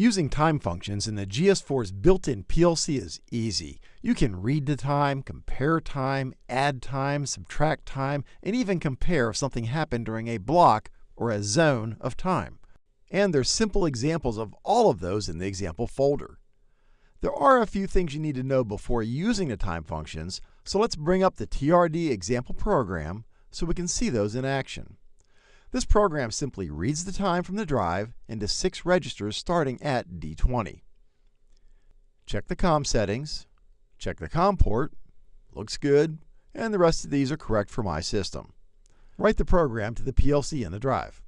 Using time functions in the GS4's built-in PLC is easy. You can read the time, compare time, add time, subtract time, and even compare if something happened during a block or a zone of time. And there's simple examples of all of those in the example folder. There are a few things you need to know before using the time functions, so let's bring up the TRD example program so we can see those in action. This program simply reads the time from the drive into six registers starting at D20. Check the COM settings, check the COM port, looks good, and the rest of these are correct for my system. Write the program to the PLC in the drive.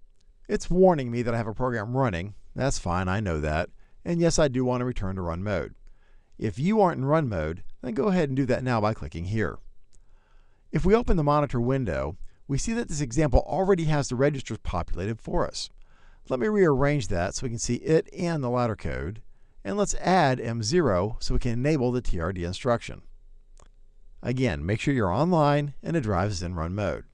It's warning me that I have a program running. That's fine, I know that. And yes, I do want to return to run mode. If you aren't in run mode, then go ahead and do that now by clicking here. If we open the monitor window, we see that this example already has the registers populated for us. Let me rearrange that so we can see it and the ladder code. And let's add M0 so we can enable the TRD instruction. Again, make sure you're online and the drive is in run mode.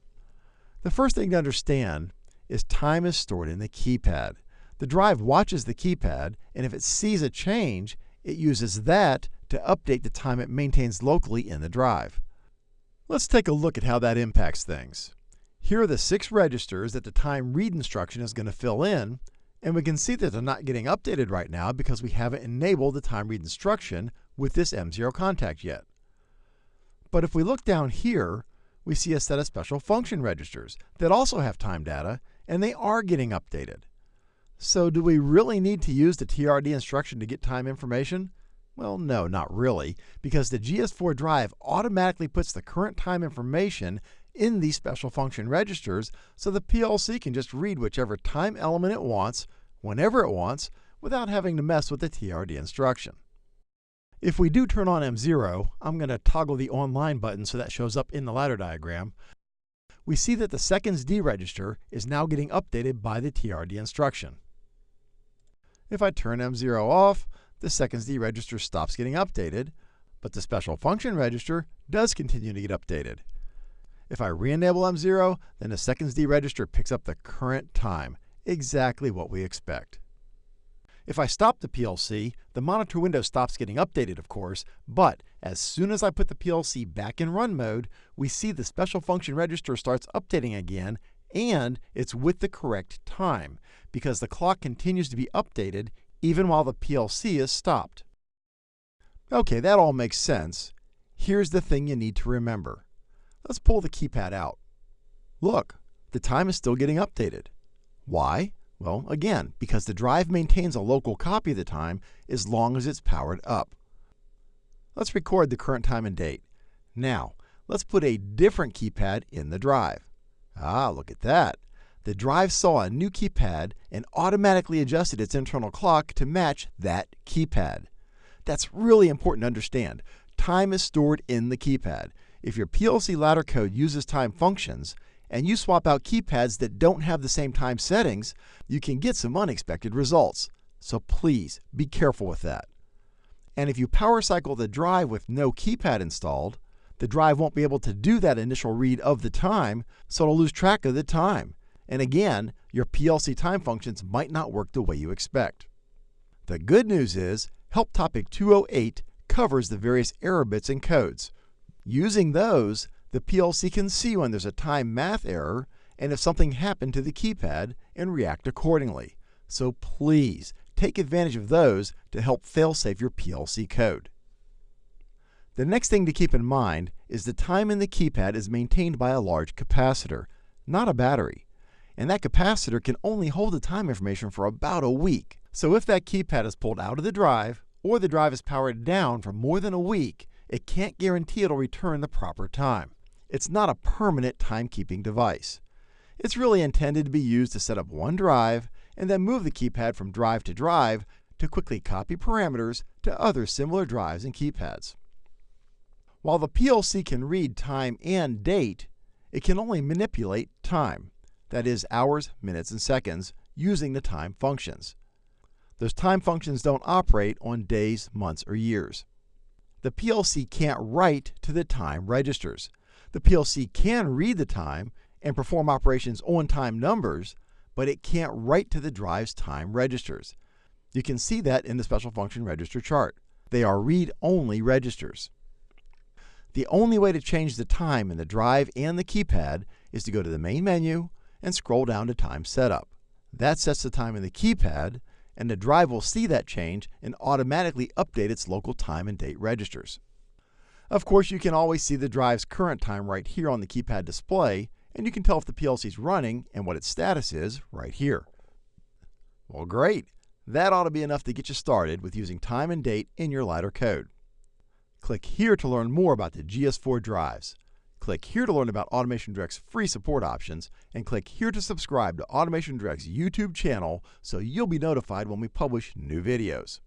The first thing to understand is time is stored in the keypad. The drive watches the keypad, and if it sees a change, it uses that to update the time it maintains locally in the drive. Let's take a look at how that impacts things. Here are the six registers that the time read instruction is going to fill in, and we can see that they're not getting updated right now because we haven't enabled the time read instruction with this M0 contact yet. But if we look down here, we see a set of special function registers that also have time data, and they are getting updated. So do we really need to use the TRD instruction to get time information? Well, no, not really, because the GS4 drive automatically puts the current time information in these special function registers so the PLC can just read whichever time element it wants, whenever it wants, without having to mess with the TRD instruction. If we do turn on M0, I'm going to toggle the online button so that shows up in the ladder diagram. We see that the seconds D register is now getting updated by the TRD instruction. If I turn M0 off, the seconds D register stops getting updated, but the special function register does continue to get updated. If I re-enable M0, then the seconds D register picks up the current time, exactly what we expect. If I stop the PLC, the monitor window stops getting updated, of course, but as soon as I put the PLC back in run mode, we see the special function register starts updating again, and it's with the correct time, because the clock continues to be updated even while the PLC is stopped. Okay, that all makes sense. Here's the thing you need to remember. Let's pull the keypad out. Look, the time is still getting updated. Why? Well, again, because the drive maintains a local copy of the time as long as it's powered up. Let's record the current time and date. Now, let's put a different keypad in the drive. Ah, look at that. The drive saw a new keypad and automatically adjusted its internal clock to match that keypad. That's really important to understand. Time is stored in the keypad. If your PLC ladder code uses time functions, and you swap out keypads that don't have the same time settings, you can get some unexpected results. So please be careful with that. And if you power cycle the drive with no keypad installed, the drive won't be able to do that initial read of the time, so it'll lose track of the time. And again, your PLC time functions might not work the way you expect. The good news is, Help Topic 208 covers the various error bits and codes. Using those, the PLC can see when there's a time math error and if something happened to the keypad and react accordingly. So please take advantage of those to help fail-safe your PLC code. The next thing to keep in mind is the time in the keypad is maintained by a large capacitor, not a battery. And that capacitor can only hold the time information for about a week. So if that keypad is pulled out of the drive, or the drive is powered down for more than a week, it can't guarantee it'll return the proper time. It's not a permanent timekeeping device. It's really intended to be used to set up one drive and then move the keypad from drive to drive to quickly copy parameters to other similar drives and keypads. While the PLC can read time and date, it can only manipulate time, that is hours, minutes, and seconds, using the time functions. Those time functions don't operate on days, months, or years the PLC can't write to the time registers. The PLC can read the time and perform operations on time numbers, but it can't write to the drive's time registers. You can see that in the special function register chart. They are read-only registers. The only way to change the time in the drive and the keypad is to go to the main menu and scroll down to Time Setup. That sets the time in the keypad, and the drive will see that change and automatically update its local time and date registers. Of course, you can always see the drive's current time right here on the keypad display, and you can tell if the PLC is running and what its status is right here. Well, great. That ought to be enough to get you started with using time and date in your Ladder code. Click here to learn more about the GS4 drives. Click here to learn about Automation Direct's free support options, and click here to subscribe to Automation Direct's YouTube channel so you'll be notified when we publish new videos.